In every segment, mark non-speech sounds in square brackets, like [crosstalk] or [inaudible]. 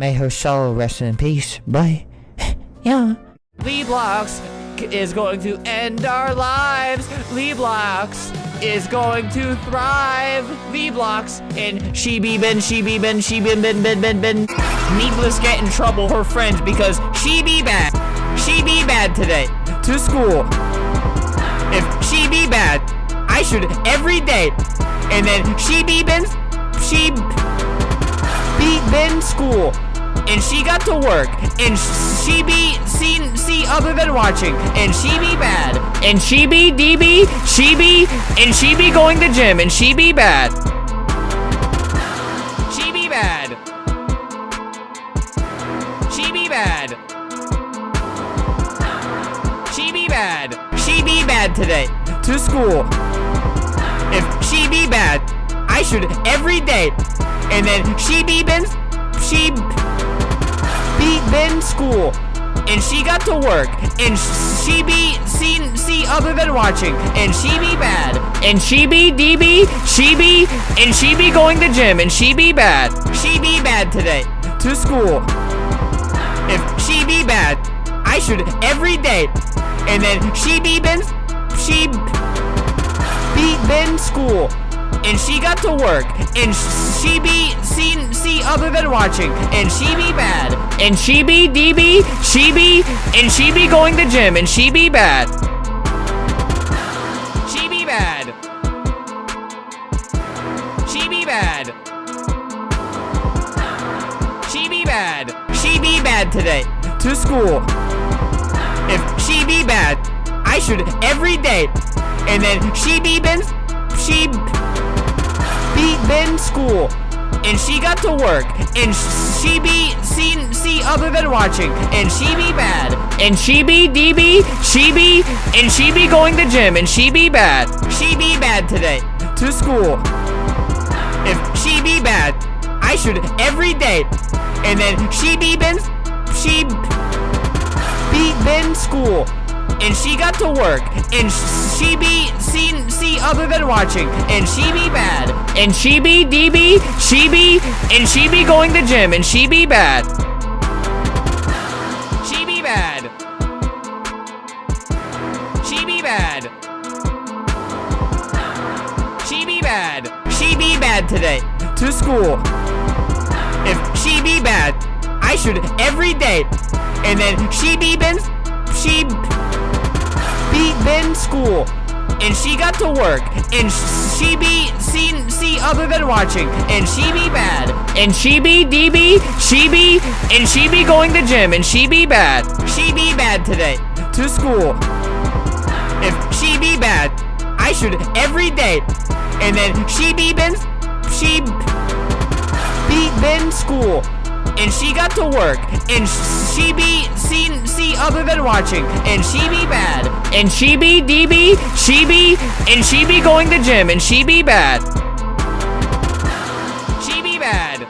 May her soul rest in peace. Bye. [laughs] yeah. Lee Blocks is going to end our lives. Lee Blocks is going to thrive. Lee Blocks and she be ben, she be ben, she bin ben ben ben ben. Needless get in trouble her friends because she be bad. She be bad today. To school. If she be bad, I should every day. And then she be ben, she be ben school and she got to work, and she be seen see other than watching, and she be bad, and she be DB, she be, and she be going to gym, and she be bad. She be bad. She be bad. She be bad. She be bad today. To school. If she be bad, I should every day. And then she be been, she be been school. And she got to work. And she be seen see other than watching. And she be bad. And she be DB she be and she be going to gym. And she be bad. She be bad today. To school. If she be bad I should every day. And then she be been she be been school. And she got to work. And she be seen see other than watching. And she be bad and she be DB she be and she be going to gym and she be bad. She be bad. She be bad. She be bad. She be bad today to school. If she be bad I should every day. And then she be been she be been school and she got to work. And she be seen see other than watching. And she be bad. And she be DB she be and she be going to gym. And she be bad. She be bad today. To school. If she be bad I should every day. And then she be been she be been school and she got to work. And she be seen see other than watching. And she be bad. And she be DB she be and she be going to gym. And she be bad. She be bad. She be bad. She be bad. She be bad today. To school. If she be bad I should every day. And then she be been she be been school and she got to work and she be seen see other than watching and she be bad and she be DB she be and she be going to gym and she be bad she be bad today to school. If she be bad I should every day and then she be been she be been school and she got to work. And she be seen see other than watching. And she be bad. And she be DB she be and she be going to gym. And she be bad. She be bad.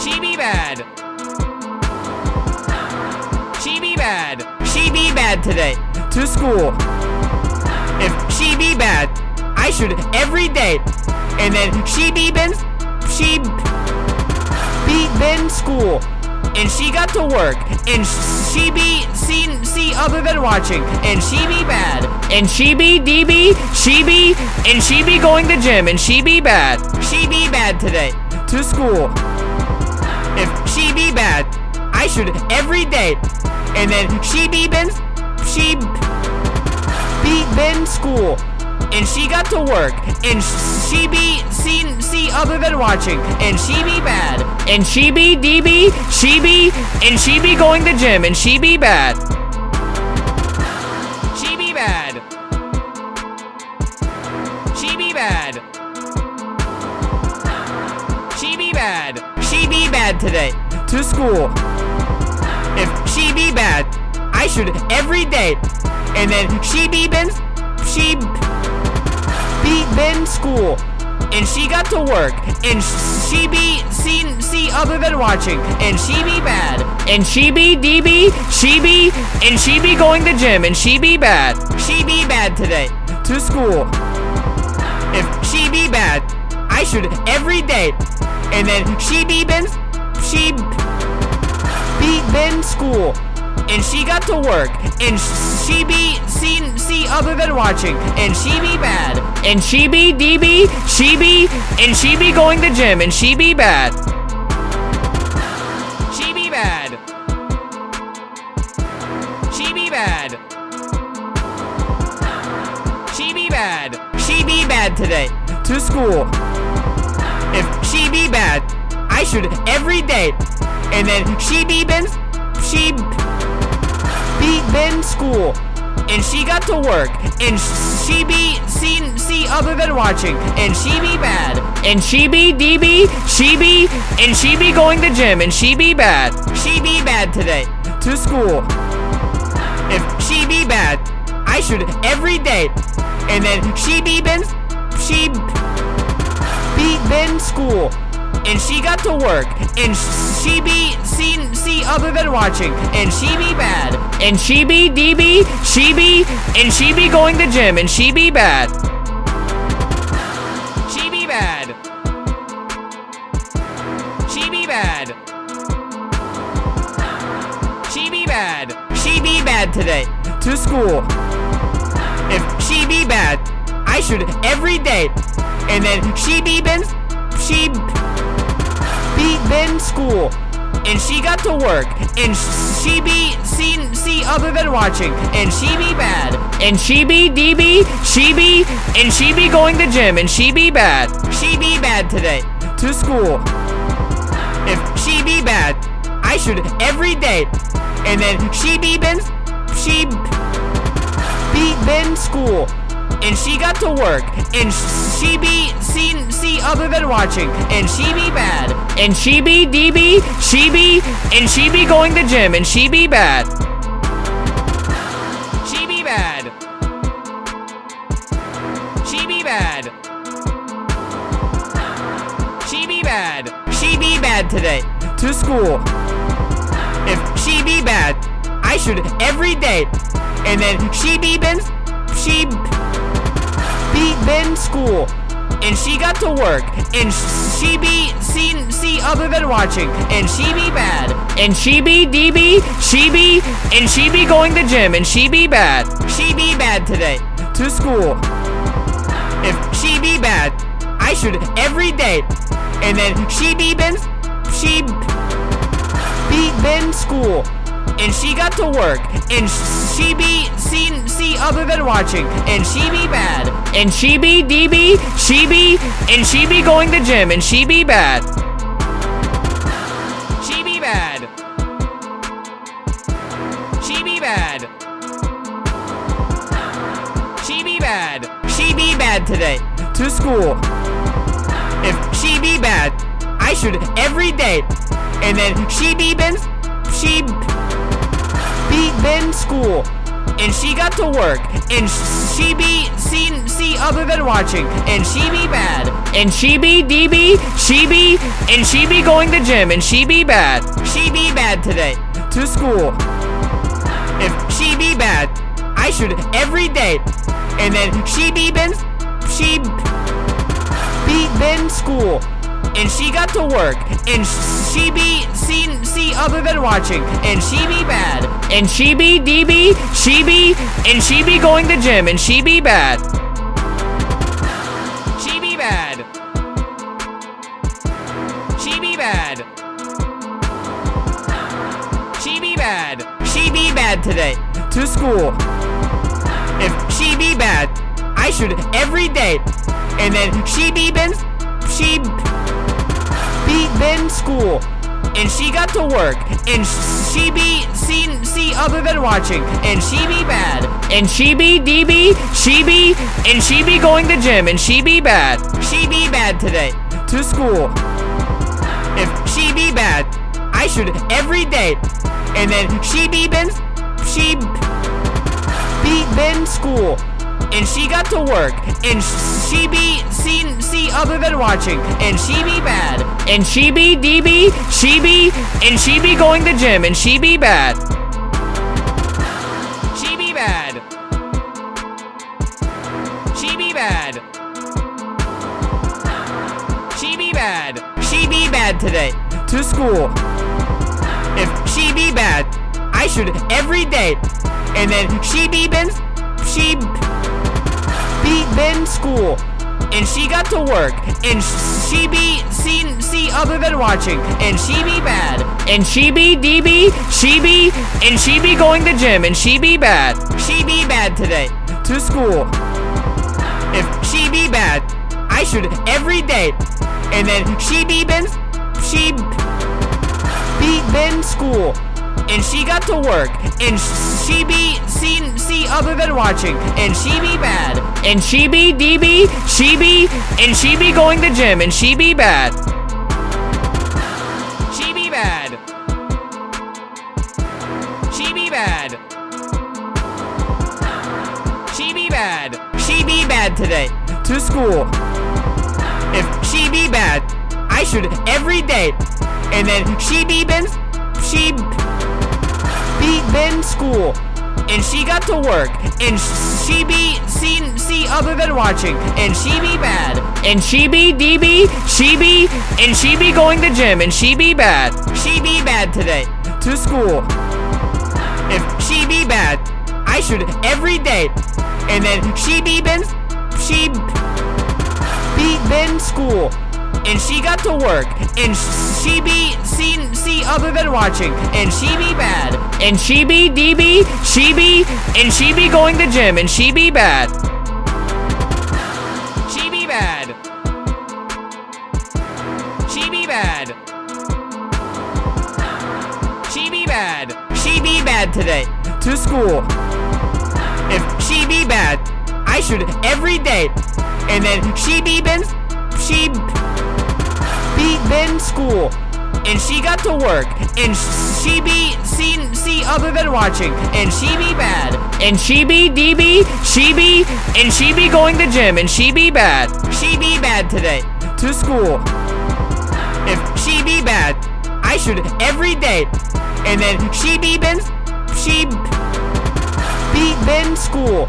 She be bad. She be bad. She be bad today. To school. If she be bad I should every day. And then she be been she been school and she got to work and she be seen see other than watching and she be bad and she be DB she be and she be going to gym and she be bad she be bad today to school. If she be bad I should every day and then she be been she be been school and she got to work and she be seen see other than watching and she be bad and she be DB she be and she be going to gym and she be bad. She be bad. She be bad. She be bad. She be bad today to school. If she be bad I should every day. And then she be been she be been school. And she got to work and she be seen see other than watching and she be bad and she be DB she be and she be going to gym and she be bad she be bad today to school. If she be bad I should every day and then she be been she be been school and she got to work. And she be seen see other than watching. And she be bad. And she be DB she be and she be going to gym. And she be bad. She be bad. She be bad. She be bad. She be bad today. To school. If she be bad I should every day. And then she be been she be been school. And she got to work. And she be seen see other than watching. And she be bad. And she be DB she be and she be going to gym. And she be bad. She be bad today. To school. If she be bad I should every day. And then she be been she be been school and she got to work. And she be seen see other than watching. And she be bad. And she be DB she be and she be going to gym. And she be bad. She be bad. She be bad. She be bad. She be bad today. To school. If she be bad I should every day. And then she be been she be been school and she got to work and she be seen see other than watching and she be bad and she be DB she be and she be going to gym and she be bad she be bad today to school. If she be bad I should every day and then she be been she be been school and she got to work and she be seen see other than watching and she be bad and she be DB she be and she be going to gym and she be bad. She be bad. She be bad. She be bad. She be bad today to school. If she be bad I should every day and then she be been she be been school. And she got to work. And she be seen see other than watching. And she be bad. And she be DB she be and she be going to gym. And she be bad. She be bad today. To school. If she be bad I should every day. And then she be been she be been school and she got to work and she be seen see other than watching and she be bad and she be DB she be and she be going to gym and she be bad. She be bad. She be bad. She be bad. She be bad today to school. If she be bad I should every day and then she be been she be been school and she got to work and she be seen see other than watching and she be bad and she be DB she be and she be going to gym and she be bad she be bad today to school. If she be bad I should every day and then she be been she be been school and she got to work. And she be seen see other than watching. And she be bad. And she be DB she be and she be going to gym. And she be bad. She be bad. She be bad. She be bad. She be bad today. To school. If she be bad I should every day. And then she be been she be been school. And she got to work. And she be seen see other than watching. And she be bad. And she be DB she be and she be going to gym. And she be bad. She be bad today. To school. If she be bad I should every day. And then she be been she be been school. And she got to work. And she be seen see other than watching. And she be bad and she be DB she be and she be going to gym and she be bad she be bad she be bad she be bad she be bad today to school. If she be bad, I should every day. And then she be been, she be been school. And she got to work, and she be seen other than watching, and she be bad, and she be DB, she be, and she be going to gym, and she be bad, she be bad today to school. If she be bad, I should every day, and then she be been, she be been school, and she got to work, and she be seen see other than watching, and she be bad, and she be DB, she be, and she be going to gym, and she be bad. Bad. She be bad today to school. If she be bad, I should every day, and then she be been, she be been school, and she got to work, and she be seen see other than watching, and she be bad, and she be DB, she be, and she be going to gym, and she be bad, she be bad today to school. If she be bad, I should every day, and then she be been, she be been school, and she got to work, and she be seen see other than watching, and she be bad, and she be DB, she be, and she be going to gym, and she be bad. She be bad. She be bad. She be bad. She be bad today to school. If she be bad, I should every day, and then she be been, she be been school, and she got to work, and she be seen see other than watching, and she be bad, and she be DB, she be, and she be going to gym, and she be bad, she be bad today to school. If she be bad, I should every day, and then she be been, she be been school,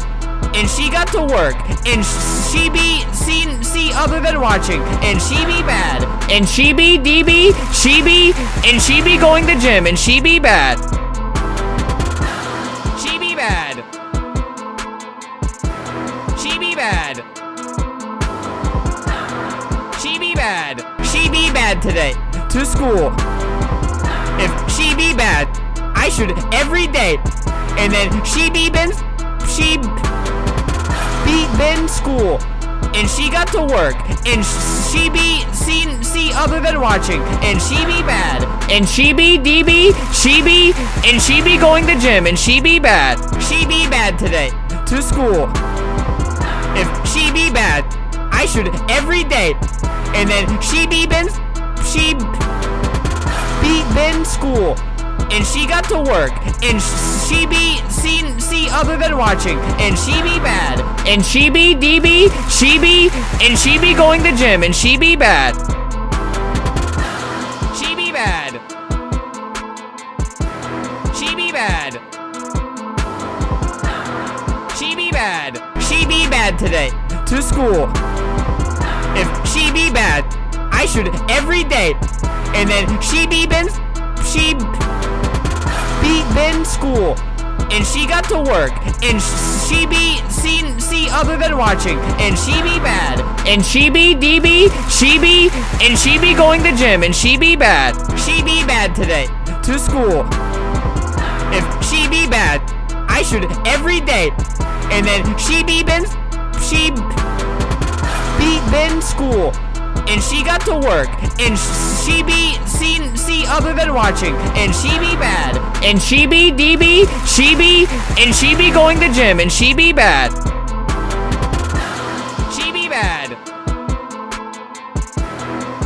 and she got to work, and she be seen see other than watching, and she be bad, and she be DB, she be, and she be going to gym, and she be bad. She be bad. She be bad. She be bad. She be bad today to school. If she be bad, I should every day, and then she be been, she be been school, and she got to work, and she be seen see other than watching, and she be bad, and she be DB, she be, and she be going to gym, and she be bad, she be bad today. To school. If she be bad, I should every day, and then she be been, she be been school, and she got to work, and she be seen see other than watching, and she be bad, and she be DB, she be, and she be going to gym, and she be bad. She be bad. She be bad. She be bad. She be bad today to school. If she be bad, I should every day, and then she be been, she be been school, and she got to work, and she be seen see other than watching, and she be bad, and she be DB, she be, and she be going to gym, and she be bad, she be bad today. To school. If she be bad, I should every day, and then she be been, she be been school, and she got to work, and she be seen see other than watching, and she be bad, and she be DB, she be, and she be going to gym, and she be bad. She be bad.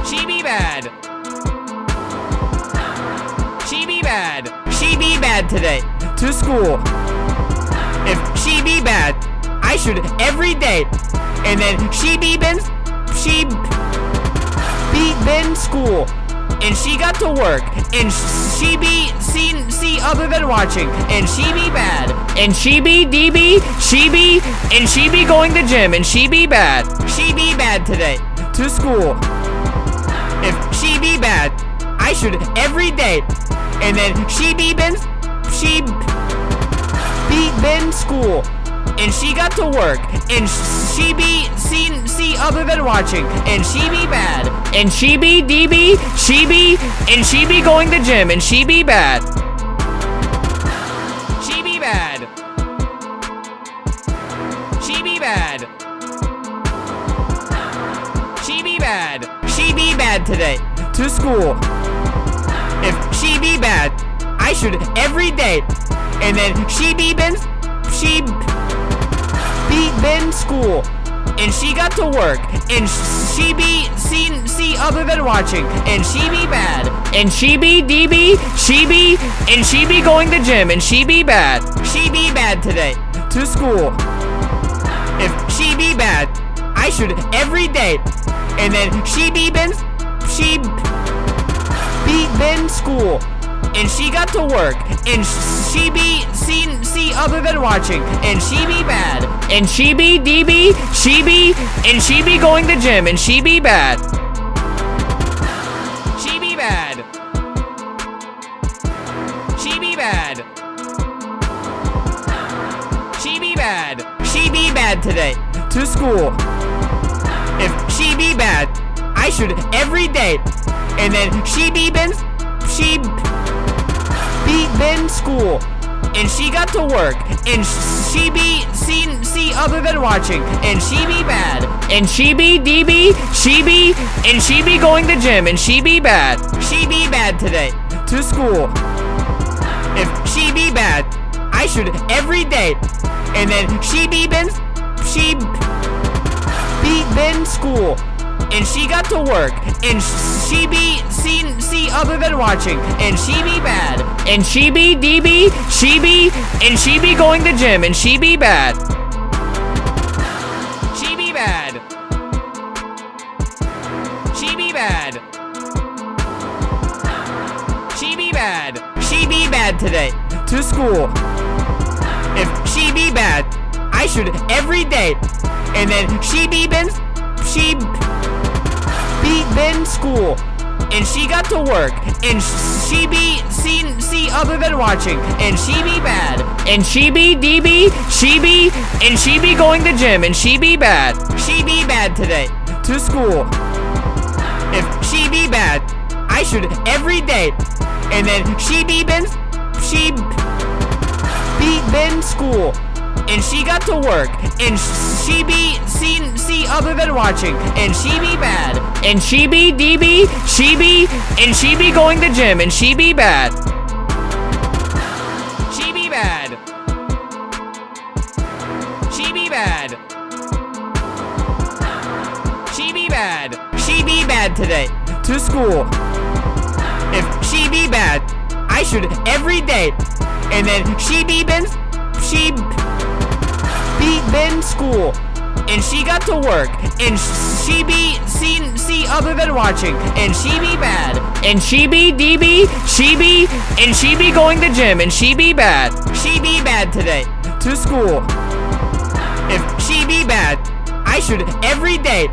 She be bad. She be bad. She be bad today to school. If she be bad, I should every day, and then she be been, she be been school, and she got to work, and she be seen see other than watching, and she be bad, and she be DB, she be, and she be going to gym, and she be bad, she be bad today. To school. if she be bad, I should every day. And then she be been, she be been school. And she got to work, and she be seen see other than watching, and she be bad, and she be DB, she be, and she be going to gym, and she be bad. She be bad. She be bad. She be bad. She be bad today. To school. If she be bad, I should every day. And then she be been, she be been school. And she got to work, and she be seen see other than watching, and she be bad, and she be DB, she be, and she be going to gym, and she be bad, she be bad today, to school. If she be bad, I should every day, and then she be been, she be been school, and she got to work, and she be seen see other than watching, and she be bad, and she be DB, she be, and she be going to gym, and she be bad. She be bad. She be bad. She be bad. She be bad today. To school. If she be bad, I should every day. And then she be been, she be been school. And she got to work, and she be seen see other than watching, and she be bad, and she be DB, she be, and she be going to gym, and she be bad, she be bad today, to school. If she be bad, I should every day, and then she be been, she be been school, and she got to work, and she be seen see other than watching, and she be bad, and she be DB, she be, and she be going to gym, and she be bad. She be bad. She be bad. She be bad. She be bad today. To school. If she be bad, I should every day. And then she be been, she be been school. And she got to work, and she be seen see other than watching, and she be bad, and she be DB, she be, and she be going to gym, and she be bad. She be bad today. To school. If she be bad, I should every day. And then she be been, she be been school. And she got to work, and she be seen see other than watching, and she be bad, and she be DB, she be, and she be going to gym, and she be bad. She be bad. She be bad. She be bad. She be bad today. To school. If she be bad, I should every day. And then she be been, she be been school. And she got to work, and she be seen see other than watching, and she be bad, and she be DB, she be, and she be going to gym, and she be bad. She be bad today. To school. If she be bad, I should every day.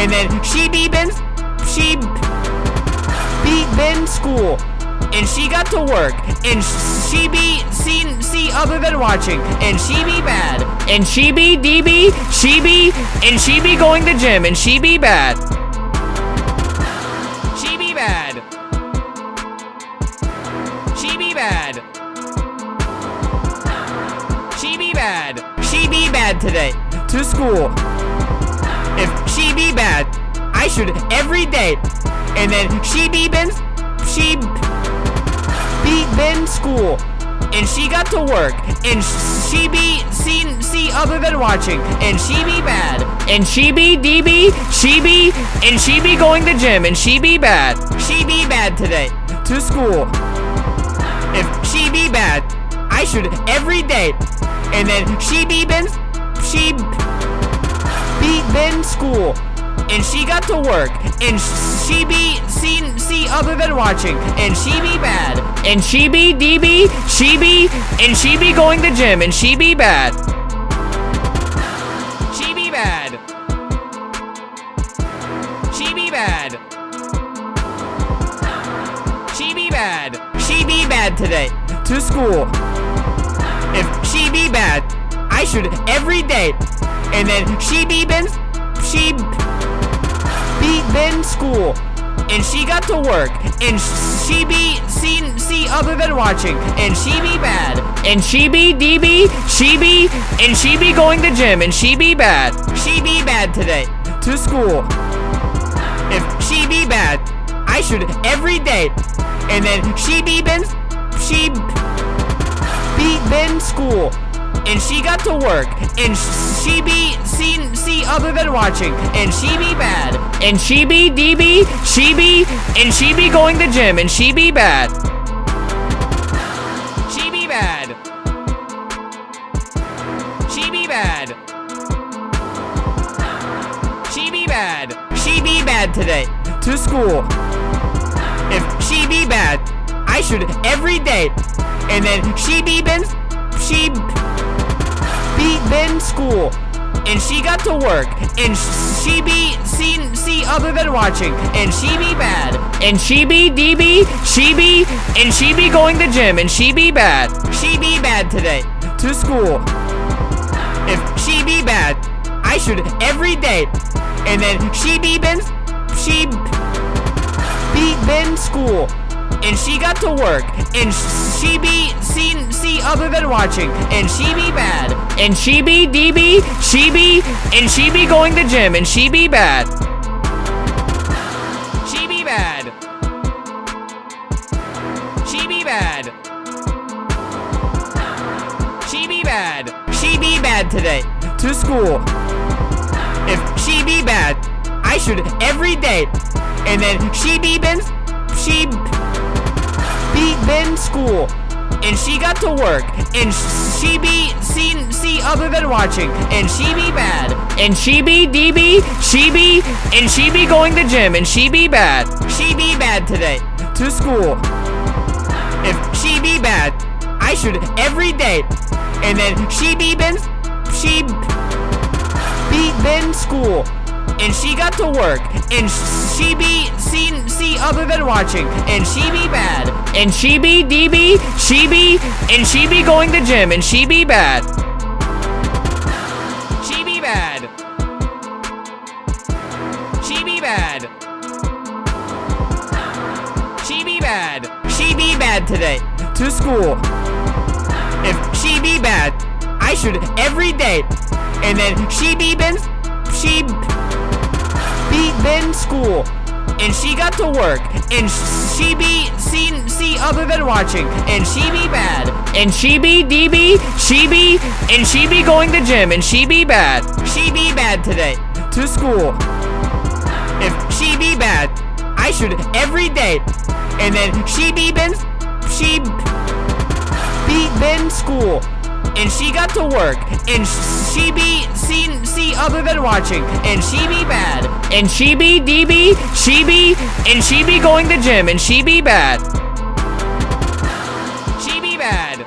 And then she be been, she be been school. And she got to work, and she be seen see other than watching, and she be bad, and she be DB, she be, and she be going to gym, and she be bad. She be bad. She be bad. She be bad. She be bad today. To school. If she be bad, I should every day. And then she be been, she be been school. And she got to work, and she be seen see other than watching, and she be bad, and she be DB, she be, and she be going to gym, and she be bad. She be bad today. To school. If she be bad, I should every day. And then she be been, she be been school. And she got to work, and she be seen see other than watching, and she be bad, and she be DB, she be, and she be going to gym, and she be bad. She be bad. She be bad. She be bad. She be bad today. To school. If she be bad, I should every day. And then she be been, she be been school. And she got to work. And she be seen see other than watching. And she be bad. And she be DB, she be, and she be going to gym. And she be bad. She be bad today. To school. If she be bad, I should every day. And then she be been, she be been school. And she got to work. And she be other than watching. And she be bad. And she be DB, she be, and she be going to gym. And she be bad. She be bad. She be bad. She be bad. She be bad today. To school. If she be bad, I should every day. And then she be been, she be been school. And she got to work. And she be seen see other than watching. And she be bad. And she be DB, she be, and she be going to gym. And she be bad. She be bad today. To school. If she be bad, I should every day. And then she be been, she be been school. And she got to work. And she be seen see other than watching. And she be bad. And she be DB, she be, and she be going to gym. And she be bad. She be bad. She be bad. She be bad. She be bad today. To school. If she be bad, I should every day. And then she be been, she be been school. And she got to work. And she be seen see other than watching. And she be bad. And she be DB, she be, and she be going to gym. And she be bad. She be bad today. To school. If she be bad, I should every day. And then she be been, she be been school. And she got to work. And she be seen see other than watching. And she be bad. And she be DB, she be, and she be going to gym. And she be bad. She be bad. She be bad. She be bad. She be bad today. To school. If she be bad, I should every day. And then she be been, she be been school. And she got to work. And she be seen see other than watching. And she be bad. And she be DB, she be, and she be going to gym. And she be bad. She be bad today. To school. If she be bad, I should every day. And then she be been, she be been school. And she got to work. And she be seen see other than watching. And she be bad. And she be DB, she be, and she be going to gym. And she be bad. She be bad.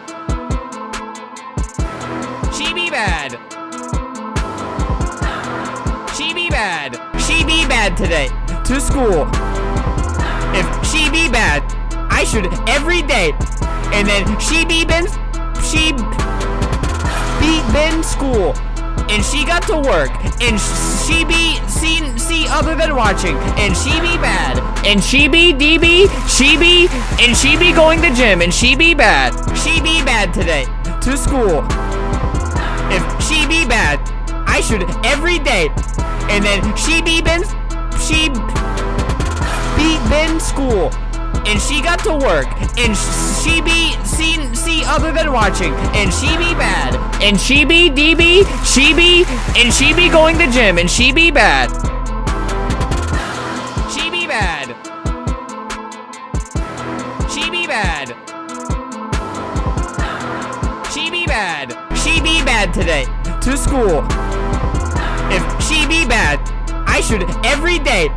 She be bad. She be bad. She be bad today. To school. If she be bad, I should every day. And then she be been, she be been school. And she got to work. And she be seen see other than watching. And she be bad. And she be DB, she be, and she be going to gym. And she be bad. She be bad today. To school. If she be bad, I should every day. And then she be been, she be been school. And she got to work. And she be seen see other than watching. And she be bad. And she be DB, she be, and she be going to gym. And she be bad. She be bad. She be bad. She be bad. She be bad today. To school. If she be bad, I should every day.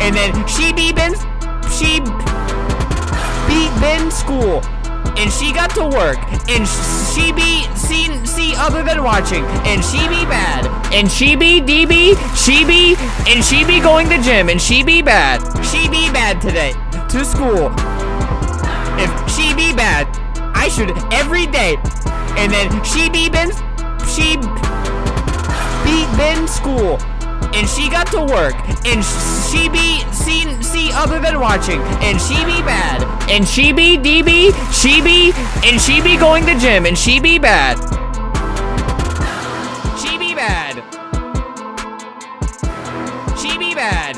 And then she be been, she be been school. And she got to work. And she be seen see other than watching. And she be bad. And she be DB, she be, and she be going to gym. And she be bad. She be bad today. To school. If she be bad. I should every day. And then she be been, she be been school. And she got to work. And she be seen see other than watching. And she be bad. And she be DB, she be, and she be going to gym. And she be bad. She be bad. She be bad.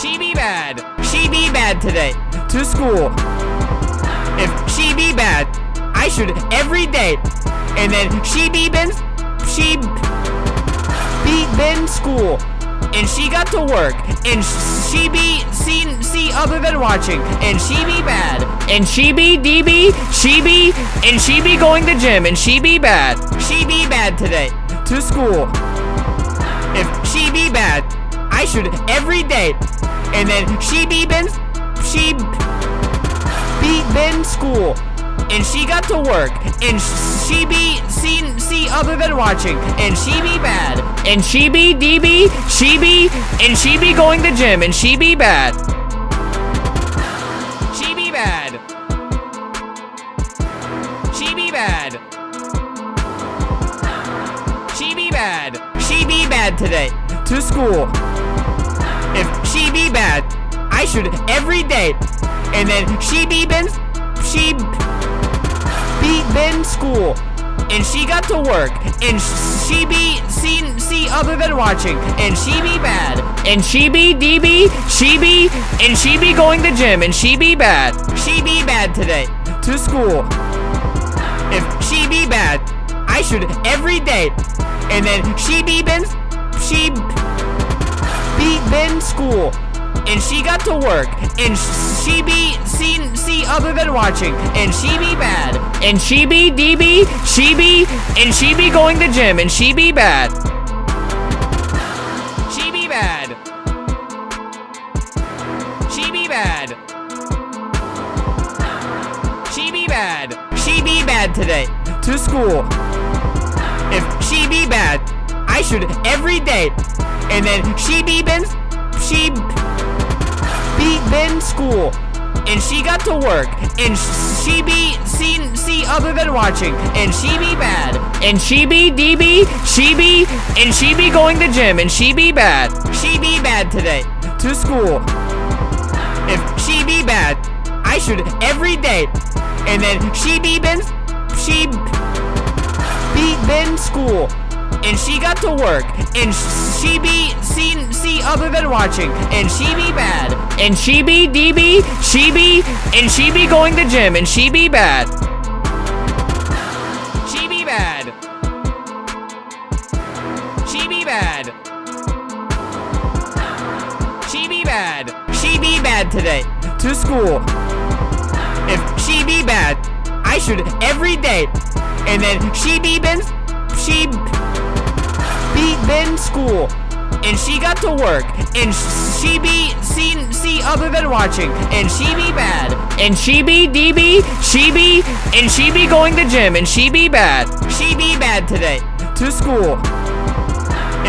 She be bad. She be bad today. To school. If she be bad, I should every day. And then she be been, she be been school. And she got to work. And she be seen see other than watching. And she be bad. And she be DB, she be, and she be going to gym. And she be bad. She be bad today. To school. If she be bad, I should every day. And then she be been, she be been school. And she got to work. And she be seen see other than watching. And she be bad. And she be DB, she be, and she be going to gym. And she be bad. She be bad. She be bad. She be bad. She be bad today. To school. If she be bad, I should every day. And then she be been, she be been school. And she got to work. And she be seen see other than watching. And she be bad. And she be DB, she be, and she be going to gym. And she be bad. She be bad today. To school. If she be bad, I should every day. And then she be been, she be been school. And she got to work. And she be seen see other than watching. And she be bad. And she be DB, she be, and she be going to gym. And she be bad. She be bad. She be bad. She be bad. She be bad today. To school. If she be bad, I should every day. And then she be been, she be been school. And she got to work. And she be seen see other than watching. And she be bad. And she be DB, she be, and she be going to gym. And she be bad. She be bad today. To school. If she be bad, I should every day. And then she be been, she be been school. And she got to work. And she be seen see other than watching. And she be bad. And she be DB, she be, and she be going to gym. And she be bad. She be bad. She be bad. She be bad. She be bad today. To school. If she be bad, I should every day. And then she be been, she be been school. And she got to work. And she be seen see other than watching. And she be bad. And she be DB, she be, and she be going to gym. And she be bad. She be bad today. To school.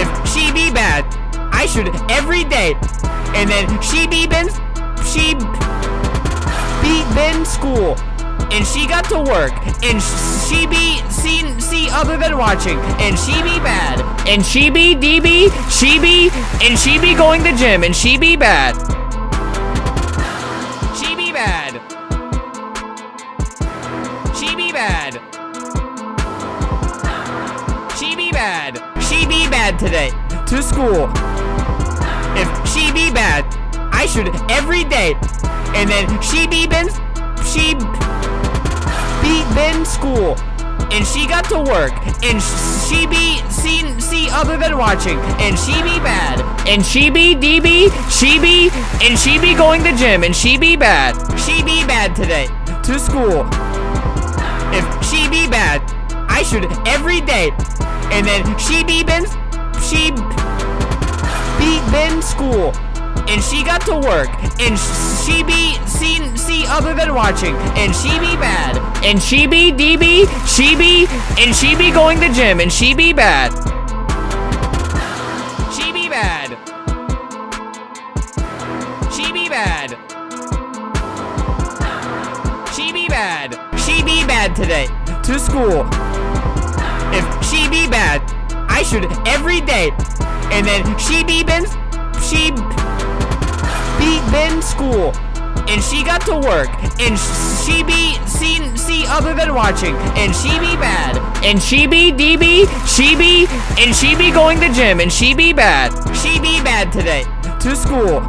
If she be bad, I should every day. And then she be been, she be been school. And she got to work. And she be seen see other than watching. And she be bad. And she be DB, she be, and she be going to gym. And she be bad. She be bad. She be bad. She be bad. She be bad today. To school. If she be bad, I should every day. And then she be been, she be been school. And she got to work. And she be seen see other than watching. And she be bad. And she be DB, she be, and she be going to gym. And she be bad. She be bad today. To school. If she be bad, I should every day. And then she be been, she be been school. And she got to work. And she be seen see other than watching. And she be bad. And she be DB, she be, and she be going to gym. And she be bad. She be bad. She be bad. She be bad. She be bad today. To school. If she be bad, I should every day. And then she be been, she be been school. And she got to work. And she be seen see other than watching. And she be bad. And she be DB, she be, and she be going to gym. And she be bad. She be bad today. To school.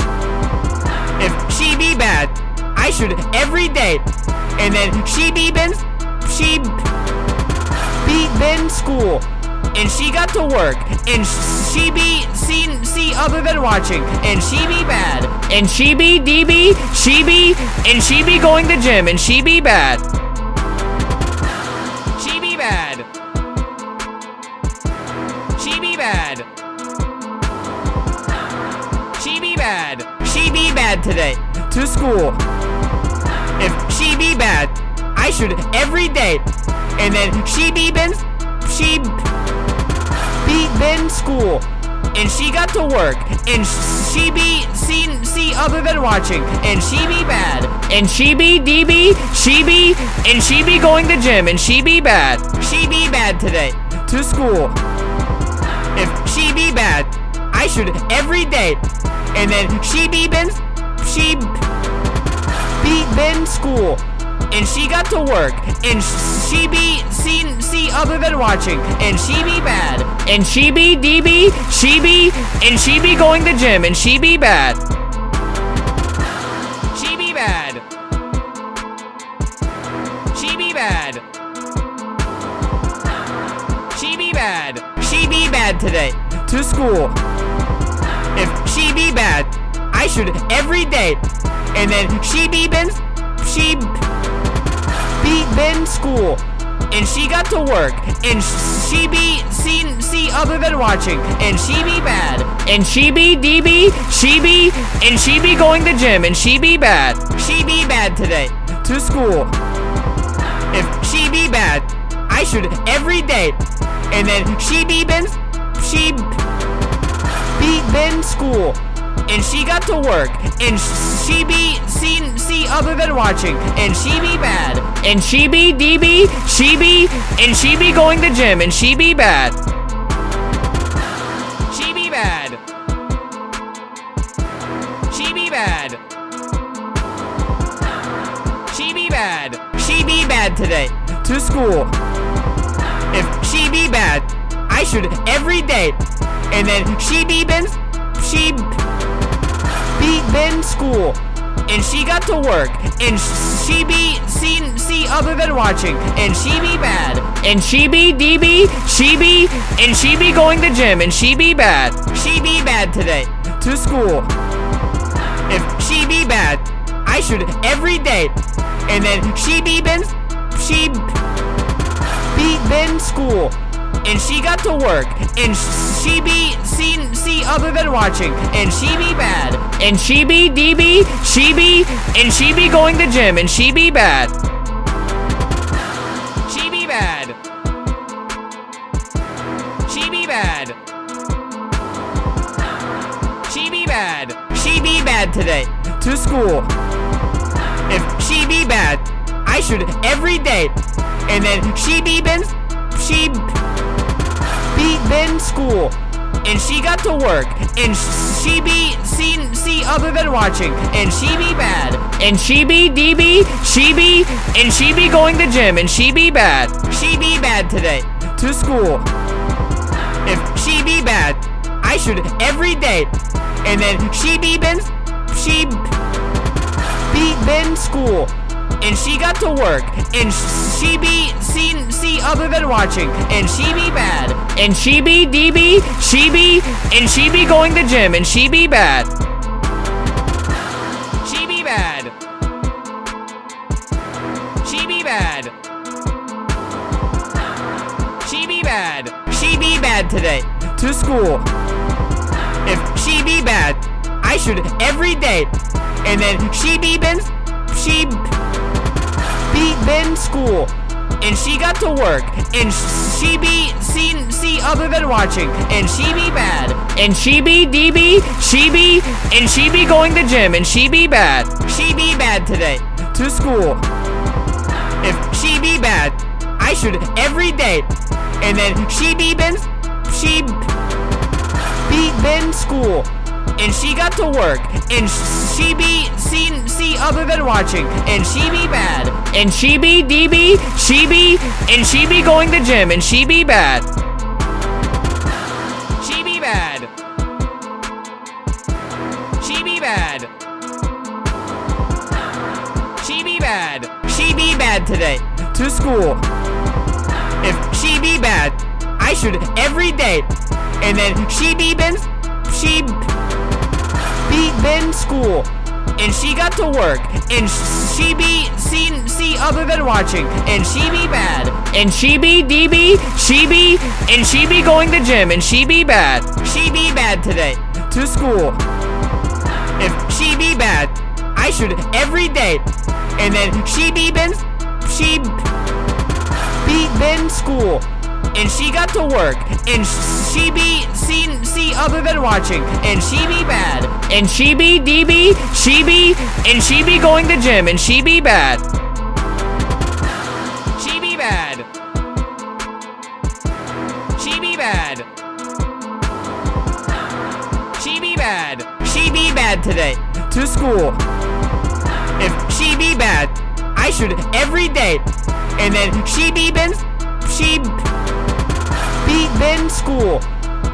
If she be bad, I should every day. And then she be been, she be been school. And she got to work. And she be seen see other than watching. And she be bad. And she be DB, she be, and she be going to gym. And she be bad. She be bad. She be bad. She be bad. She be bad today. To school. If she be bad, I should every day. And then she be been, she be been school. And she got to work. And she be seen see other than watching. And she be bad. And she be DB, she be, and she be going to gym. And she be bad. She be bad today. To school. If she be bad, I should every day. And then she be been, she be been school. And she got to work. And she be seen see other than watching. And she be bad. And she be DB, she be, and she be going to gym. And she be bad. She be bad. She be bad. She be bad. She be bad today. To school. If she be bad, I should every day. And then she be been, she be been school. And she got to work. And she be seen see other than watching. And she be bad. And she be DB, she be, and she be going to gym. And she be bad. She be bad today. To school. If she be bad, I should every day. And then she be been, she be been school. And she got to work. And she be seen see other than watching. And she be bad. And she be DB, she be, and she be going to gym. And she be bad. She be bad. She be bad. She be bad. She be bad today. To school. If she be bad, I should every day. And then she be been, she be been school. And she got to work. And she be seen see other than watching. And she be bad. And she be DB, she be, and she be going to gym. And she be bad. She be bad today. To school. If she be bad, I should every day. And then she be been, she be been school. And she got to work. And she be seen see other than watching. And she be bad. And she be DB, she be, and she be going to gym. And she be bad. She be bad. She be bad. She be bad. She be bad today. To school. If she be bad, I should every day. And then she be been, she be been school. And she got to work. And she be seen see other than watching. And she be bad. And she be DB, she be, and she be going to gym. And she be bad. She be bad today. To school. If she be bad, I should every day. And then she be been, she be been school. And she got to work. And she be seen see other than watching. And she be bad. And she be DB, she be, and she be going to gym. And she be bad. She be bad. She be bad. She be bad. She be bad today. To school. If she be bad, I should every day. And then she be been, she be been school. And she got to work. And she be seen see other than watching. And she be bad. And she be DB, she be, and she be going to gym. And she be bad. She be bad today. To school. if she be bad, I should every day. And then she be been, she be been school. And she got to work, and she be seen see other than watching, and she be bad, and she be DB, she be, and she be going to gym, and she be bad. She be bad. She be bad. She be bad. She be bad today. To school. If she be bad, I should every day. And then she be been, she be been school. And she got to work, and she be seen see other than watching, and she be bad, and she be DB, she be, and she be going to gym, and she be bad, she be bad today, to school. If she be bad, I should every day, and then she be been, she be been school, and she got to work, and she be seen see other than watching, and she be bad, and she be DB, she be, and she be going to gym, and she be bad. She be bad. She be bad. She be bad. She be bad today. To school. If she be bad, I should every day. And then she be been, she be been school.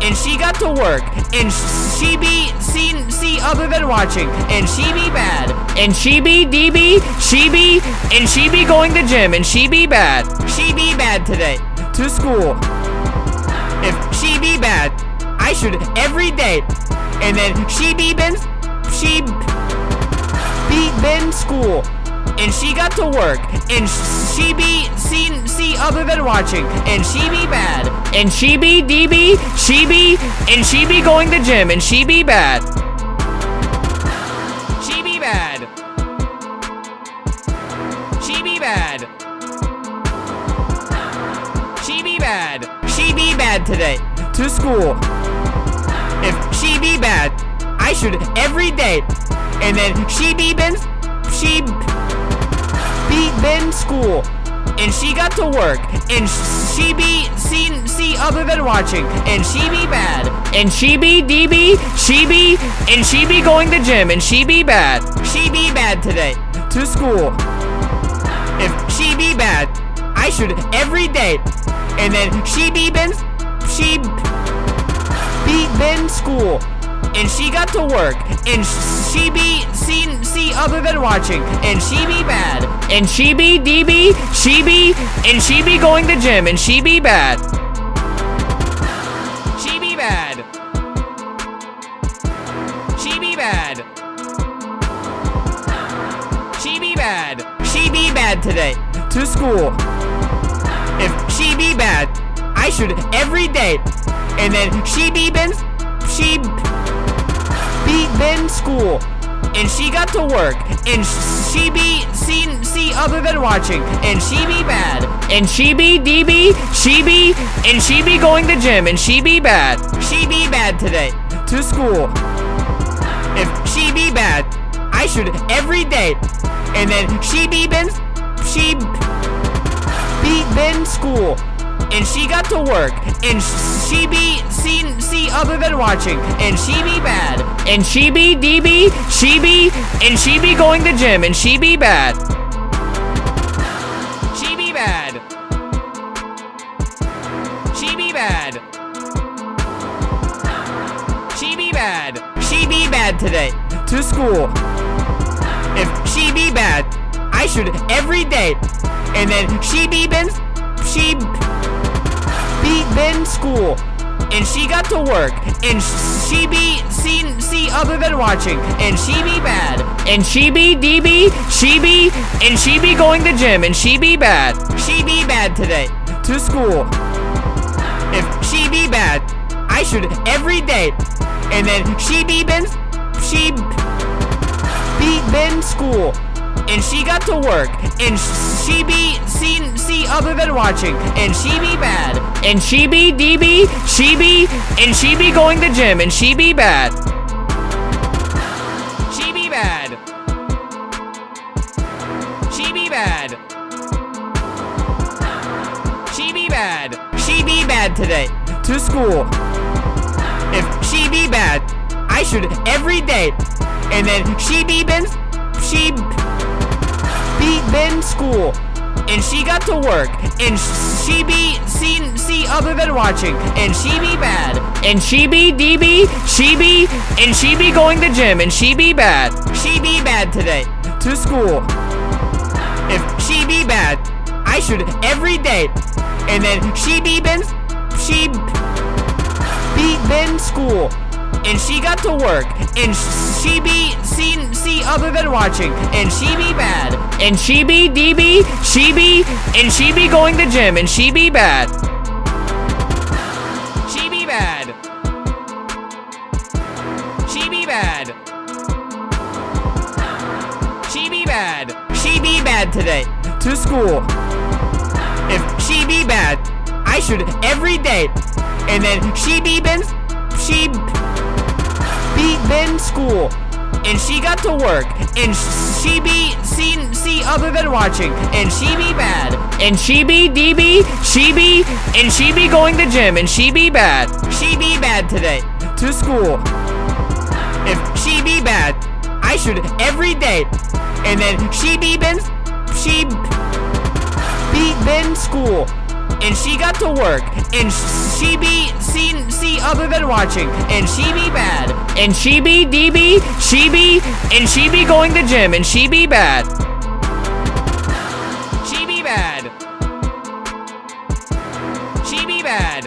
And she got to work, and she be seen see other than watching, and she be bad, and she be DB, she be, and she be going to gym, and she be bad. She be bad today. To school. If she be bad, I should every day. And then she be been, she be been school. And she got to work, and she be seen see other than watching, and she be bad, and she be DB, she be, and she be going to gym, and she be bad. She be bad. She be bad. She be bad. She be bad today. To school. If she be bad, I should every day. And then she be been, she been school. And she got to work, and she be seen see other than watching, and she be bad, and she be DB, she be, and she be going to gym, and she be bad. She be bad today. To school. If she be bad, I should every day. And then she be been, she be been school. And she got to work, and she be seen see other than watching, and she be bad, and she be DB, she be, and she be going to gym, and she be bad. She be bad. She be bad. She be bad. She be bad today. To school. If she be bad, I should every day. And then she be been, she be been school. And she got to work, and she be seen see other than watching, and she be bad, and she be DB, she be, and she be going to gym, and she be bad. She be bad today. To school. If she be bad, I should every day. And then she be been, she be been school. And she got to work, and she be seen see other than watching, and she be bad, and she be DB, she be, and she be going to gym, and she be bad. She be bad. She be bad. She be bad. She be bad today. To school. If she be bad, I should every day. And then she be been, she be been school. And she got to work, and she be seen see other than watching, and she be bad, and she be DB, she be, and she be going to gym, and she be bad. She be bad today. To school. If she be bad, I should every day. And then she be been, she be been school and she got to work, and she be seen see other than watching, and she be bad, and she be DB, she be, and she be going to gym, and she be bad. She be bad. She be bad. She be bad. She be bad today. To school. If she be bad, I should every day. And then she be been, she be been school. And she got to work, and she be seen see other than watching, and she be bad, and she be DB, she be, and she be going to gym, and she be bad, she be bad today. To school. If she be bad, I should every day, and then she be been, she be been school, and she got to work, and she be seen see other than watching, and she be bad, and she be DB, she be, and she be going to gym, and she be bad. She be bad. She be bad. She be bad. She be bad today to school. If she be bad, I should every day, and then she be been, she be been school, and she got to work, and she be seen see other than watching, and she be bad, and she be DB, she be, and she be going to gym, and she be bad, she be bad today. To school. If she be bad, I should every day, and then she be been, she be been school, and she got to work, and she be seen see other than watching, and she be bad, and she be DB, she be, and she be going to gym, and she be bad. She be bad. She be bad.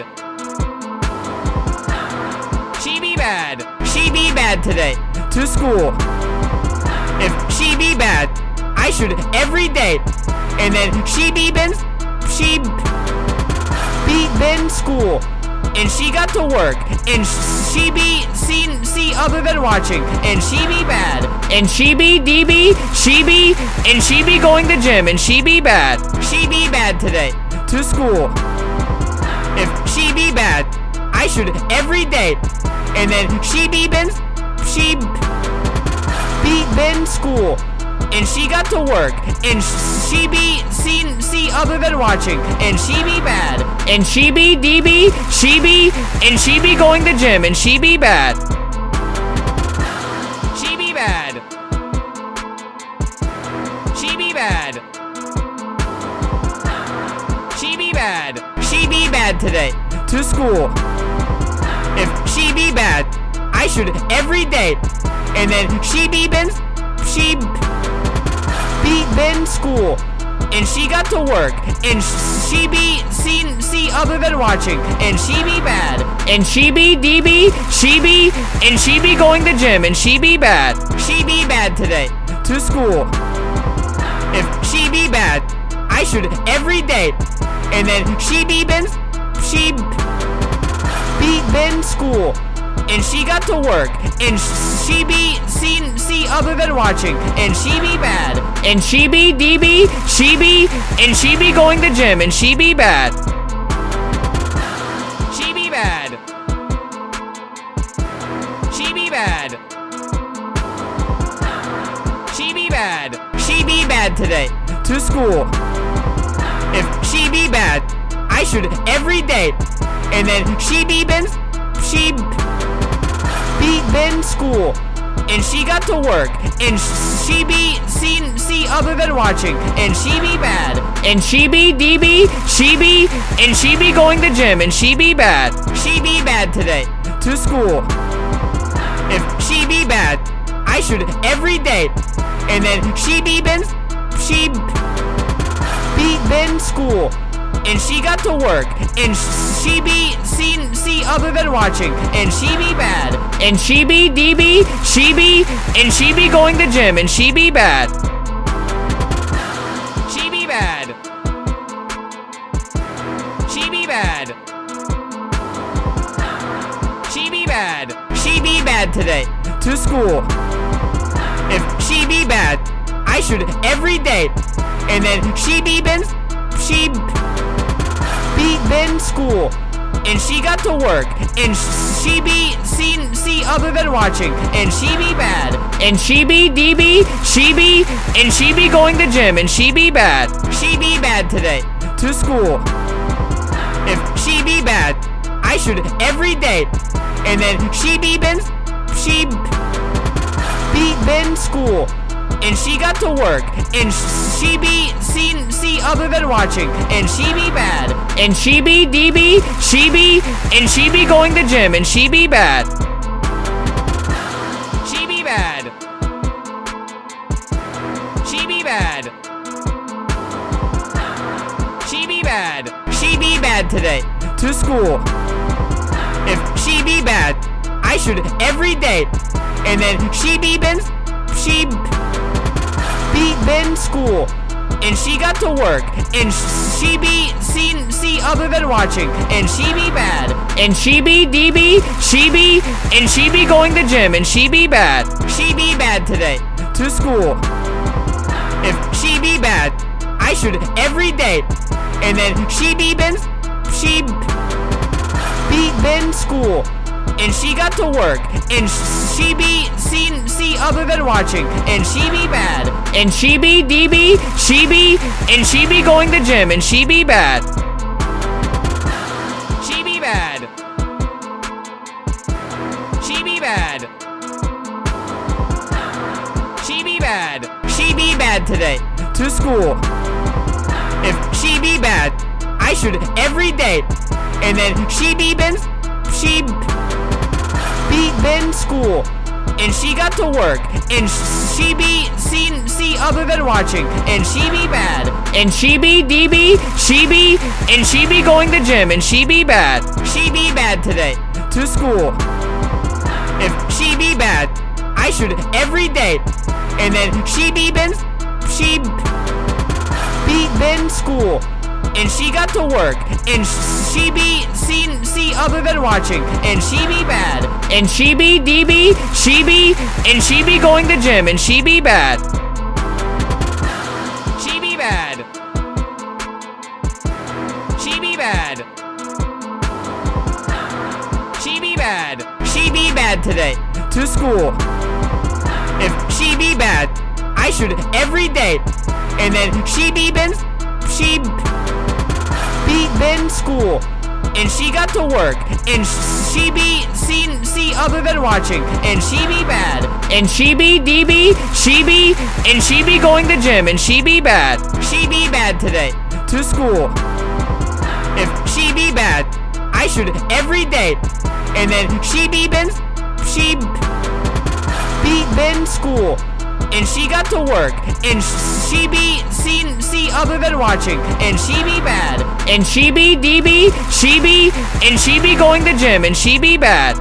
She be bad. She be bad today to school. If she be bad, I should every day, and then she be been, she be been school, and she got to work, and she be seen other than watching, and she be bad, and she be DB, she be, and she be going to gym, and she be bad, she be bad today to school. If she be bad, I should every day, and then she be been, she be been school, and she got to work, and she be seen see other than watching, and she be bad, and she be DB, she be, and she be going to gym, and she be bad. Bad. She be bad today to school. If she be bad, I should every day, and then she be been, she be been school, and she got to work, and she be seen see other than watching, and she be bad, and she be DB, she be, and she be going to gym, and she be bad, she be bad today to school. If she be bad, I should every day, and then she be been, she be been school, and she got to work, and she be seen see other than watching, and she be bad, and she be DB, she be, and she be going to gym, and she be bad. She be bad. She be bad. She be bad. She be bad today to school. She be bad, I should every day, and then she be been, she be been school, and she got to work, and she be seen see other than watching, and she be bad, and she be DB, she be, and she be going to gym, and she be bad, she be bad today to school. If she be bad, I should every day, and then she be been, she be been school, and she got to work, and she be seen see other than watching, and she be bad, and she be DB, she be, and she be going to gym, and she be bad. She be bad. She be bad. She be bad. She be bad today to school. If she be bad, I should every day, and then she be been, she be been school, and she got to work, and she be seen see other than watching, and she be bad, and she be DB, she be, and she be going to gym, and she be bad, she be bad today to school. If she be bad. I should every day. And then she be been, she be been school. And she got to work. And she be seen see other than watching. And she be bad. And she be DB, she be, and she be going to gym. And she be bad. She be bad. She be bad. She be bad. She be bad today. To school. If she be bad, I should every day. And then she be been, she be been school. And she got to work. And she be seen see other than watching. And she be bad. And she be DB, she be, and she be going to gym. And she be bad. She be bad today. To school. If she be bad, I should every day. And then she be been, she be been school. And she got to work. And she be seen see other than watching. And she be bad. And she be DB, she be, and she be going to gym. And she be bad. She be bad. She be bad. She be bad. She be bad today. To school. If she be bad, I should every day. And then she be been, she be been school. And she got to work. And she be seen see other than watching. And she be bad. And she be DB, she be, and she be going to gym. And she be bad. She be bad today. To school. If she be bad, I should every day. And then she be been, she be been school. And she got to work. And she be seen see other than watching. And she be bad. And she be DB, she be, and she be going to gym. And she be bad. She be bad. She be bad. She be bad. She be bad today. To school. If she be bad, I should every day. And then she be been, she be been school. And she got to work. And she be seen see other than watching. And she be bad. And she be DB, she be, and she be going to gym. And she be bad. She be bad today. To school. If she be bad, I should every day. And then she be been, she be been school. And she got to work. And she be seen see other than watching. And she be bad. And she be DB, she be, and she be going to gym. And she be bad.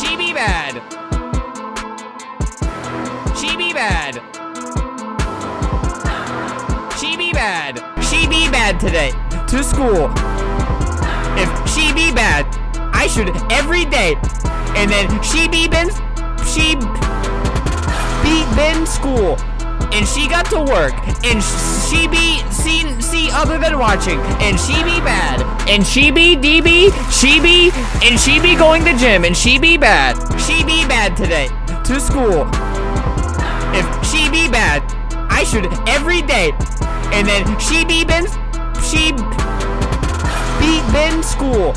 She be bad. She be bad. She be bad. She be bad today. To school. If she be bad, I should every day. And then she be been, she be been school. And she got to work. And she be seen other than watching. And she be bad. And she be DB, she be, and she be going to gym. And she be bad. She be bad today. To school. If she be bad, I should every day. And then she be been, she be been school.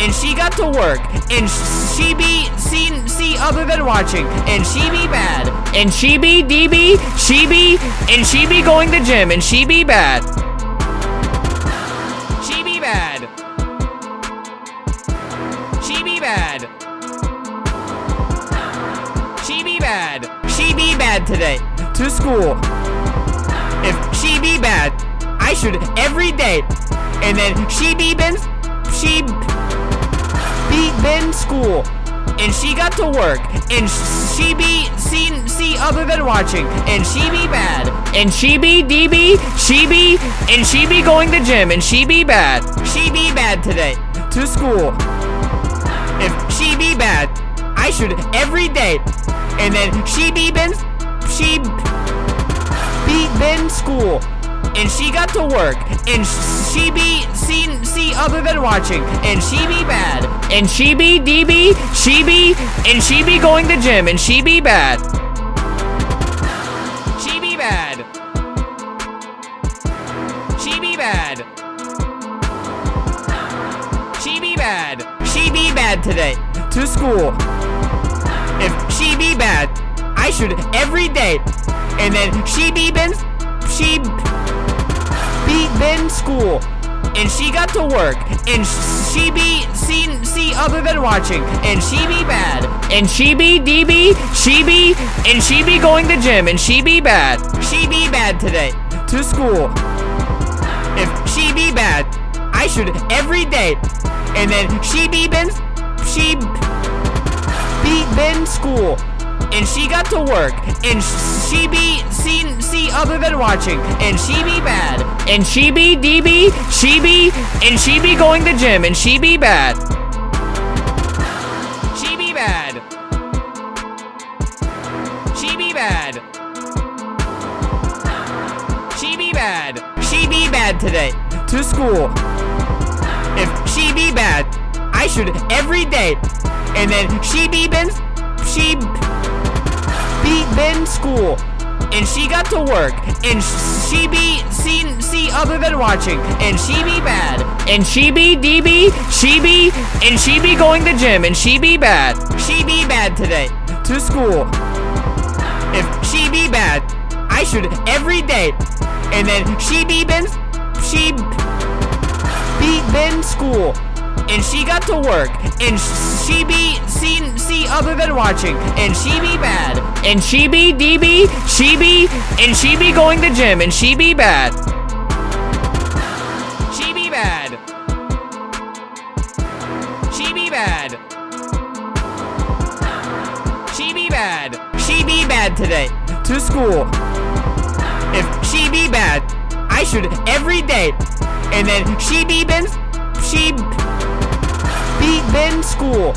And she got to work. And she be seen see other than watching. And she be bad. And she be DB, she be, and she be going to gym. And she be bad. Bad today. To school. If she be bad, I should every day. And then she be been, she be been school. And she got to work. And she be seen see other than watching. And she be bad. And she be DB, she be, and she be going to gym. And she be bad. She be bad today. To school. If she be bad, I should every day. And then she be been, she beat Ben school and she got to work and she be seen see other than watching and she be bad and she be DB she be and she be going to gym and she be bad. She be bad. She be bad. She be bad. She be bad today. To school. If she be bad. I should every day. And then she be been, she be been school. And she got to work, and she be seen see other than watching, and she be bad, and she be DB, she be, and she be going to gym, and she be bad, she be bad today to school. If she be bad, I should every day, and then she be been, she be been school, and she got to work, and she be seen see other than watching, and she be bad, and she be DB, she be, and she be going to gym, and she be bad. She be bad. She be bad. She be bad. She be bad today to school. If she be bad, I should every day, and then she be been, she be been school, and she got to work, and she be seen see other than watching, and she be bad, and she be DB, she be, and she be going to gym, and she be bad, she be bad today. To school. If she be bad, I should every day, and then she be been, she be been school, and she got to work, and she be seen see other than watching, and she be bad, and she be DB, she be, and she be going to gym, and she be bad. She be bad. She be bad. She be bad. She be bad today to school. If she be bad, I should every day, and then she be been, she be been school,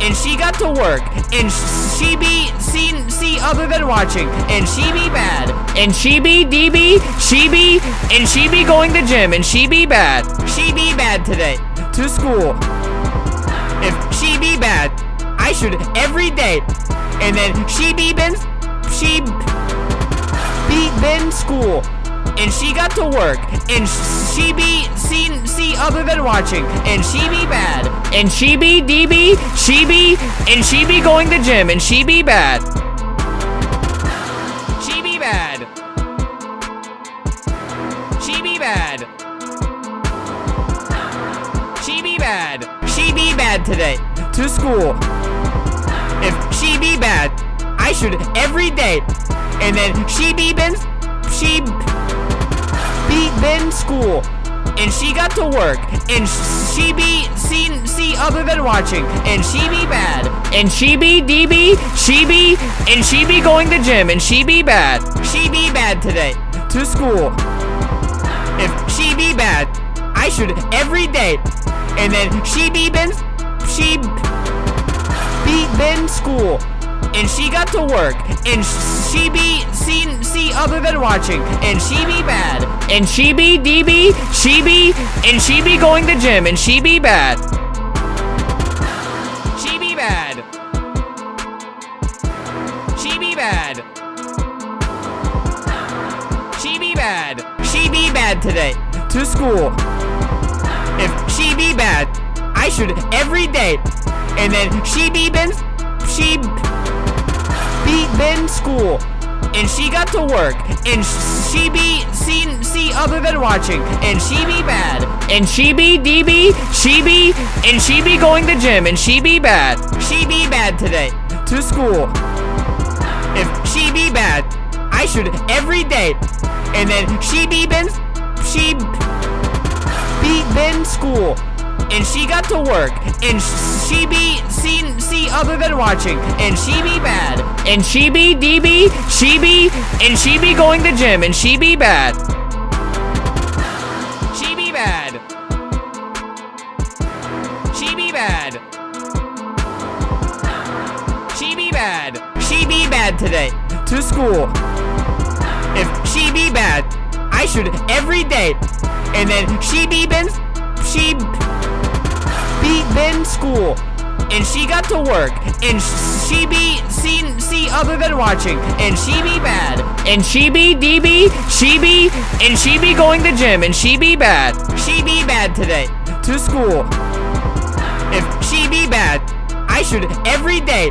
and she got to work, and she be seen see other than watching, and she be bad, and she be DB, she be, and she be going to gym, and she be bad, she be bad today to school. If she be bad, I should every day, and then she be been, she be been school, and she got to work, and she be seen see other than watching, and she be bad, and she be DB, she be, and she be going to gym, and she be bad. She be bad. She be bad. She be bad. She be bad today to school. If she be bad, I should every day, and then she be been, she be been school, and she got to work, and she be seen see other than watching, and she be bad, and she be DB, she be, and she be going to gym, and she be bad, she be bad today. To school. If she be bad, I should every day, and then she be been, she be been school, and she got to work, and she be seen see other than watching, and she be bad, and she be DB, she be, and she be going to gym, and she be bad. She be bad. She be bad. She be bad. She be bad today to school. If she be bad, I should every day, and then she be been, she be been school, and she got to work, and she be seen see other than watching, and she be bad, and she be DB, she be, and she be going to gym, and she be bad, she be bad today. To school. If she be bad, I should every day, and then she be been, she be been school, and she got to work, and she be seen see other than watching, and she be bad, and she be DB, she be, and she be going to gym, and she be bad. She be bad. She be bad. She be bad. She be bad today to school. If she be bad, I should every day, and then she be been, she be been school, and she got to work, and she be seen see other than watching, and she be bad, and she be DB, she be, and she be going to gym, and she be bad, she be bad today to school. if she be bad, I should every day.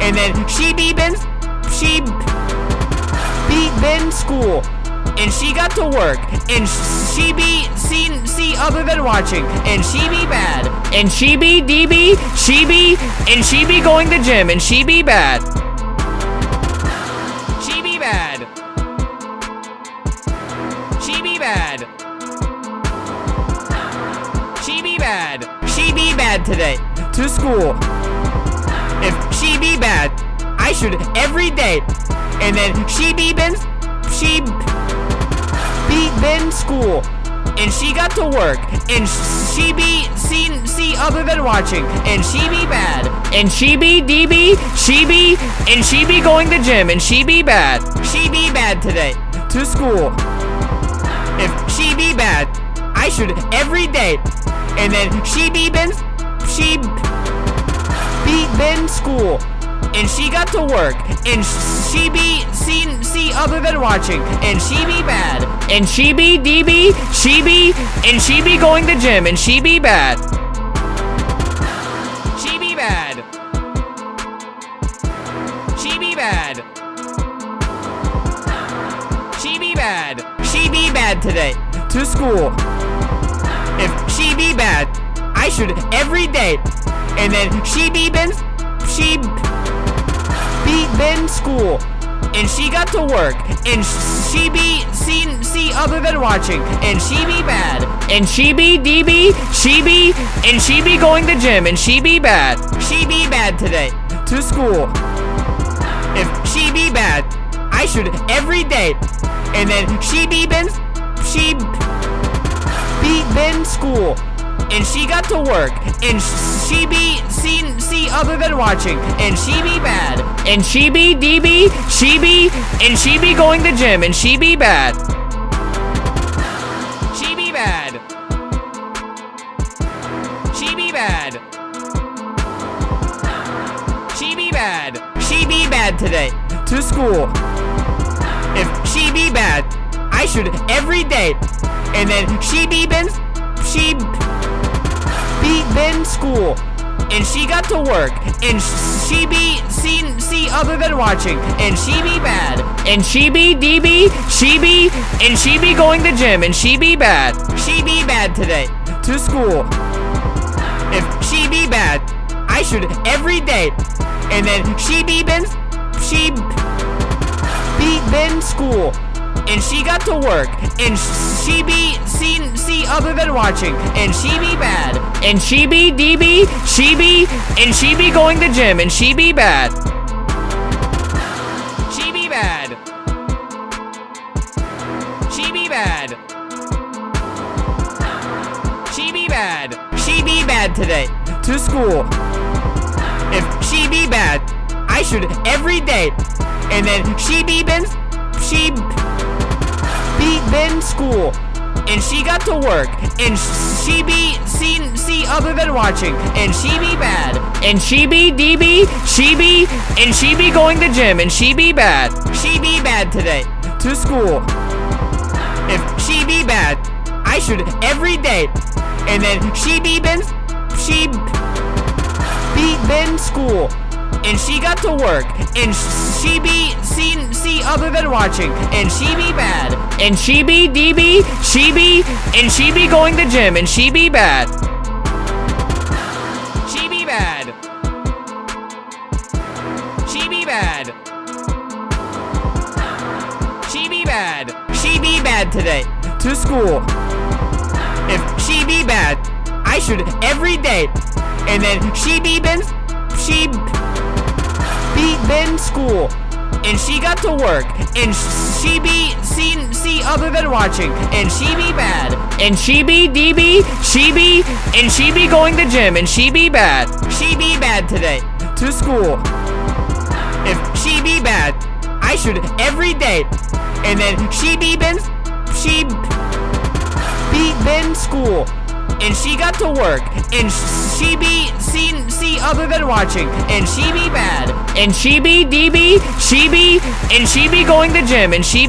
And then she be been, she be been school. And she got to work, and she be seen see other than watching, and she be bad, and she be DB, she be, and she be going to gym, and she be bad. She be bad. She be bad. She be bad. She be bad today. To school. If she be bad, I should every day. And then she be been, she be been school. And she got to work, and she be seen see other than watching, and she be bad, and she be DB, she be, and she be going to gym, and she be bad, she be bad today, to school. If she be bad, I should every day, and then she be been, she be been school, and she got to work, and she be seen see other than watching, and she be bad, and she be DB, she be, and she be going to gym, and she be bad. She be bad. She be bad. She be bad. She be bad today. To school. If she be bad, I should every day. And then she be been, she be been school. And she got to work, and she be seen see other than watching, and she be bad, and she be DB, she be, and she be going to gym, and she be bad, she be bad today, to school. If she be bad, I should every day, and then she be been, she be been school, and she got to work, and she be seen see other than watching, and she be bad, and she be DB, she be, and she be going to gym, and she be bad. She be bad. She be bad. She be bad. She be bad today. To school. If she be bad, I should every day. And then she be been, she be been school. And she got to work, and she be seen see other than watching, and she be bad, and she be DB, she be, and she be going to gym, and she be bad, she be bad today, to school. If she be bad, I should every day, and then she be been, she be been school, and she got to work, and she be seen see other than watching, and she be bad, and she be DB, she be, and she be going to gym, and she be bad. She be bad. She be bad. She be bad. She be bad today. To school. If she be bad, I should every day. And then she be been, she be been school. And she got to work, and she be seen see other than watching, and she be bad, and she be DB, she be, and she be going to gym, and she be bad, she be bad today, to school. If she be bad, I should every day, and then she be been, she be been school, and she got to work, and she be seen see other than watching, and she be bad, and she be DB, she be, and she be going to gym, and she be bad. She be bad. She be bad. She be bad. She be bad today. To school. If she be bad, I should every day. And then she be been, she be been school. And she got to work, and she be seen see other than watching, and she be bad, and she be DB, she be, and she be going to gym, and she be bad, she be bad today, to school. If she be bad, I should every day, and then she be been, she be been school, and she got to work, and she be seen see other than watching, and she be bad, and she be DB, she be, and she be going to gym, and she be